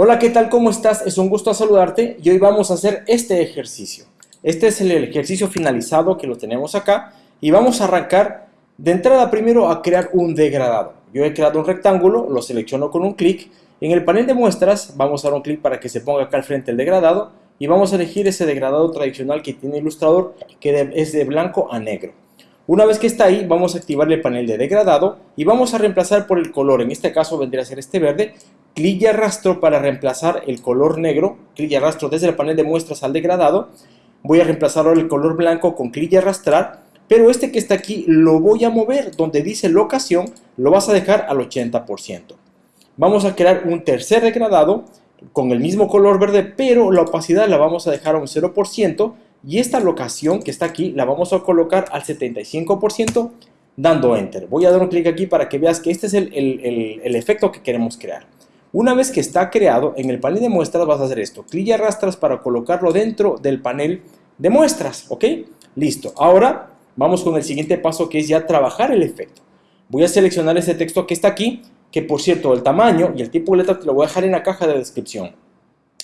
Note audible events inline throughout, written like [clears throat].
Hola, ¿qué tal? ¿Cómo estás? Es un gusto saludarte y hoy vamos a hacer este ejercicio. Este es el ejercicio finalizado que lo tenemos acá y vamos a arrancar de entrada primero a crear un degradado. Yo he creado un rectángulo, lo selecciono con un clic. En el panel de muestras vamos a dar un clic para que se ponga acá al frente el degradado y vamos a elegir ese degradado tradicional que tiene Illustrator que es de blanco a negro. Una vez que está ahí, vamos a activar el panel de degradado y vamos a reemplazar por el color, en este caso vendría a ser este verde, clic y arrastro para reemplazar el color negro, clic y arrastro desde el panel de muestras al degradado, voy a reemplazar ahora el color blanco con clic y arrastrar, pero este que está aquí lo voy a mover, donde dice locación, lo vas a dejar al 80%. Vamos a crear un tercer degradado con el mismo color verde, pero la opacidad la vamos a dejar a un 0%, y esta locación que está aquí la vamos a colocar al 75% dando Enter. Voy a dar un clic aquí para que veas que este es el, el, efecto que queremos crear. Una vez que está creado, en el panel de muestras vas a hacer esto. Clic y arrastras para colocarlo dentro del panel de muestras, ¿ok? Listo. Ahora vamos con el siguiente paso que es ya trabajar el efecto. Voy a seleccionar ese texto que está aquí, que por cierto el tamaño y el tipo de letra te lo voy a dejar en la caja de descripción.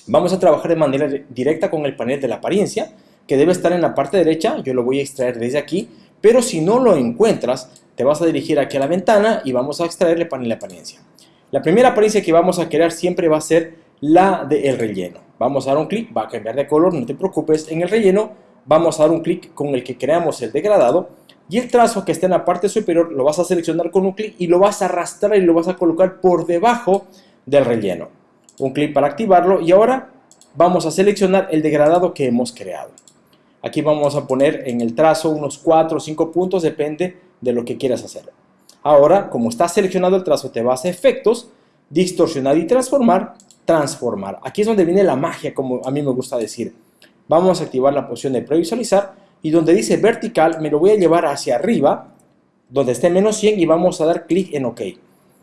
Vamos a trabajar de manera directa con el panel de la apariencia que debe estar en la parte derecha, yo lo voy a extraer desde aquí, pero si no lo encuentras, te vas a dirigir aquí a la ventana y vamos a extraer el panel de apariencia. La primera apariencia que vamos a crear siempre va a ser la del relleno. Vamos a dar un clic, va a cambiar de color, no te preocupes. En el relleno vamos a dar un clic con el que creamos el degradado y el trazo que está en la parte superior lo vas a seleccionar con un clic y lo vas a arrastrar y lo vas a colocar por debajo del relleno. Un clic para activarlo y ahora vamos a seleccionar el degradado que hemos creado. Aquí vamos a poner en el trazo unos 4 o 5 puntos, depende de lo que quieras hacer. Ahora, como está seleccionado el trazo, te vas a efectos, distorsionar y transformar, transformar. Aquí es donde viene la magia, como a mí me gusta decir. Vamos a activar la posición de previsualizar y donde dice vertical me lo voy a llevar hacia arriba, donde esté menos 100 y vamos a dar clic en OK.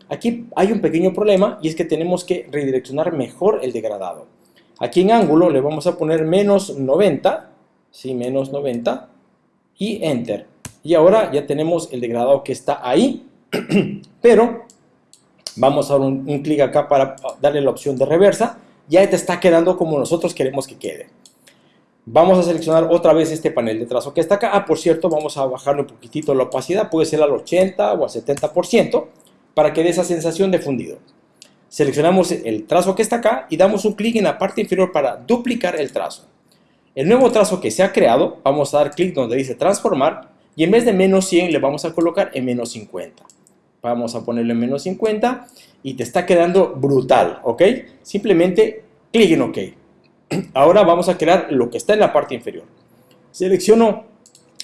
Aquí hay un pequeño problema y es que tenemos que redireccionar mejor el degradado. Aquí en ángulo le vamos a poner menos 90 ¿sí? menos 90 y Enter. Y ahora ya tenemos el degradado que está ahí, [clears throat] pero vamos a dar un, clic acá para darle la opción de reversa. Ya te está quedando como nosotros queremos que quede. Vamos a seleccionar otra vez este panel de trazo que está acá. Ah, por cierto, vamos a bajarle un poquitito la opacidad. Puede ser al 80 o al 70% para que dé esa sensación de fundido. Seleccionamos el trazo que está acá y damos un clic en la parte inferior para duplicar el trazo. El nuevo trazo que se ha creado, vamos a dar clic donde dice transformar y en vez de menos 100 le vamos a colocar en menos 50. Vamos a ponerlo en menos 50 y te está quedando brutal, ¿ok? Simplemente clic en OK. [clears throat] Ahora vamos a crear lo que está en la parte inferior. Selecciono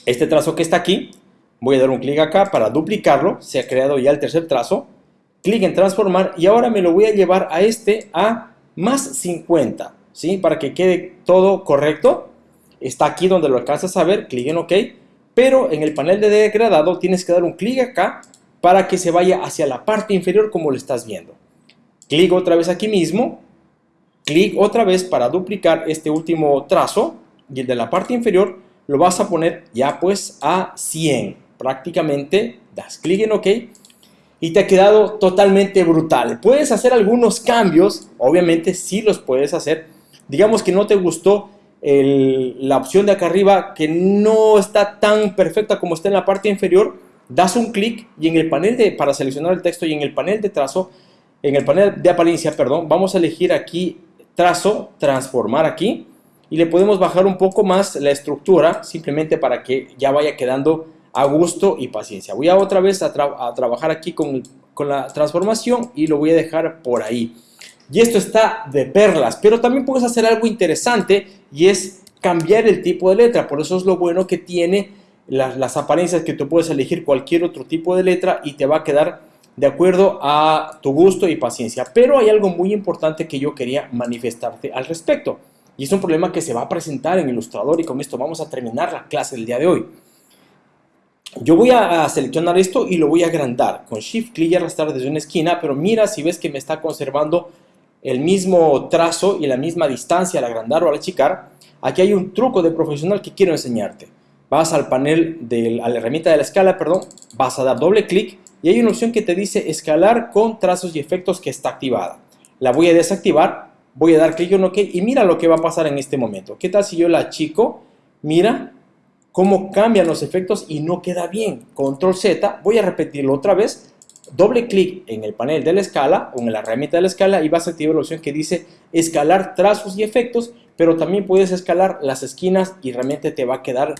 este trazo que está aquí, voy a dar un clic acá para duplicarlo, se ha creado ya el tercer trazo, clic en transformar y ahora me lo voy a llevar a este a más 50. ¿sí? Para que quede todo correcto. Está aquí donde lo alcanzas a ver, clic en OK. Pero en el panel de degradado tienes que dar un clic acá para que se vaya hacia la parte inferior como lo estás viendo. Clic otra vez aquí mismo. Clic otra vez para duplicar este último trazo. Y el de la parte inferior lo vas a poner ya pues a 100. Prácticamente das clic en OK y te ha quedado totalmente brutal. Puedes hacer algunos cambios, obviamente sí los puedes hacer, digamos que no te gustó la opción de acá arriba que no está tan perfecta como está en la parte inferior, das un clic y en el panel de, para seleccionar el texto y en el panel de trazo, en el panel de apariencia, perdón, vamos a elegir aquí trazo, transformar aquí y le podemos bajar un poco más la estructura simplemente para que ya vaya quedando a gusto y paciencia. Voy a otra vez a, trabajar aquí con, con la transformación y lo voy a dejar por ahí. Y esto está de perlas, pero también puedes hacer algo interesante y es cambiar el tipo de letra. Por eso es lo bueno que tiene las, apariencias que tú puedes elegir cualquier otro tipo de letra y te va a quedar de acuerdo a tu gusto y paciencia. Pero hay algo muy importante que yo quería manifestarte al respecto. Y es un problema que se va a presentar en Illustrator y con esto vamos a terminar la clase del día de hoy. Yo voy a seleccionar esto y lo voy a agrandar. Con Shift clic y arrastrar desde una esquina, pero mira si ves que me está conservando el mismo trazo y la misma distancia al agrandar o al achicar, aquí hay un truco de profesional que quiero enseñarte. Vas al panel, de, la herramienta de la escala, perdón, vas a dar doble clic y hay una opción que te dice escalar con trazos y efectos que está activada. La voy a desactivar voy a dar clic en OK y mira lo que va a pasar en este momento. ¿Qué tal si yo la chico? Mira cómo cambian los efectos y no queda bien. Control Z, voy a repetirlo otra vez. Doble clic en el panel de la escala o en la herramienta de la escala y vas a activar la opción que dice escalar trazos y efectos, pero también puedes escalar las esquinas y realmente te va a quedar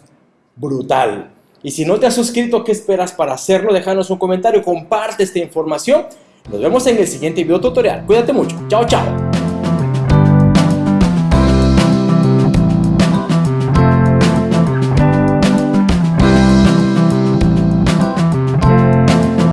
brutal. Y si no te has suscrito, ¿qué esperas para hacerlo? Déjanos un comentario, comparte esta información. Nos vemos en el siguiente video tutorial. Cuídate mucho. Chao, chao.